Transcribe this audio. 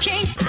can't